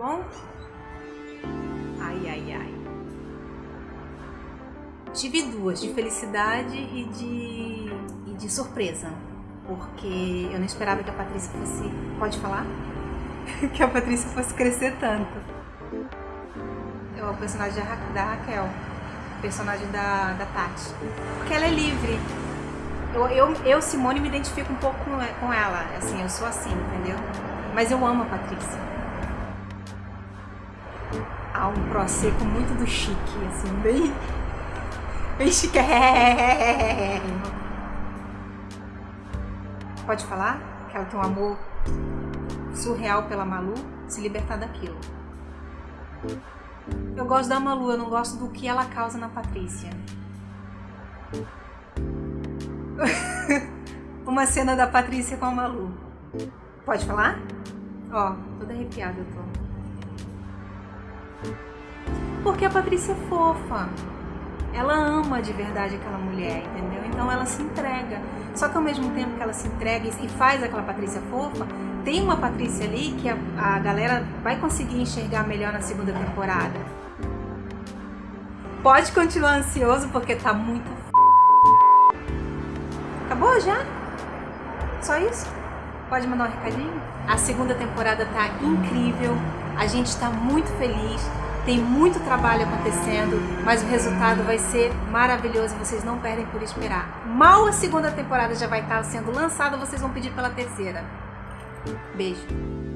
bom? Ai, ai, ai. Tive duas, de felicidade e de, e de surpresa. Porque eu não esperava que a Patrícia fosse... Pode falar? que a Patrícia fosse crescer tanto. É o personagem da Raquel. Personagem da, da Tati. Porque ela é livre. Eu, eu, eu, Simone, me identifico um pouco com ela. Assim, eu sou assim, entendeu? Mas eu amo a Patrícia. Há um proseco muito do chique, assim, bem... Bem chique. Pode falar? Que ela tem um amor surreal pela Malu, se libertar daquilo. Eu gosto da Malu, eu não gosto do que ela causa na Patrícia. Uma cena da Patrícia com a Malu. Pode falar? Ó, toda arrepiada eu tô. Porque a Patrícia é fofa. Ela ama de verdade aquela mulher, entendeu? Então ela se entrega. Só que ao mesmo tempo que ela se entrega e faz aquela Patrícia fofa, tem uma Patrícia ali que a, a galera vai conseguir enxergar melhor na segunda temporada. Pode continuar ansioso porque tá muito Acabou já? Só isso? Pode mandar um recadinho? A segunda temporada tá incrível, a gente tá muito feliz, tem muito trabalho acontecendo, mas o resultado vai ser maravilhoso e vocês não perdem por esperar. Mal a segunda temporada já vai estar sendo lançada, vocês vão pedir pela terceira. Beijo.